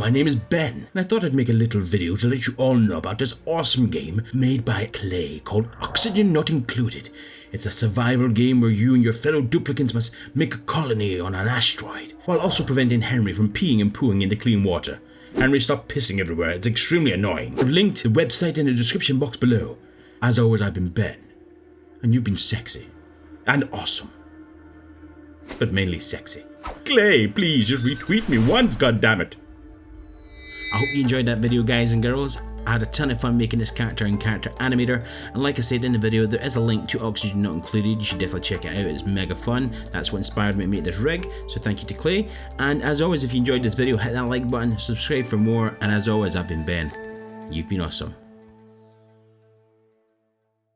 my name is Ben, and I thought I'd make a little video to let you all know about this awesome game made by Klei called Oxygen Not Included. It's a survival game where you and your fellow duplicants must make a colony on an asteroid, while also preventing Henry from peeing and pooing into clean water. Henry, stop pissing everywhere, it's extremely annoying. I've linked the website in the description box below. As always, I've been Ben, and you've been sexy. And awesome. But mainly sexy. Klei, please just retweet me once, goddammit. I hope you enjoyed that video guys and girls. I had a ton of fun making this character and character animator and like I said in the video there is a link to Oxygen Not Included, you should definitely check it out, it's mega fun. That's what inspired me to make this rig, so thank you to Klei. And as always if you enjoyed this video hit that like button, subscribe for more and as always I've been Ben. You've been awesome.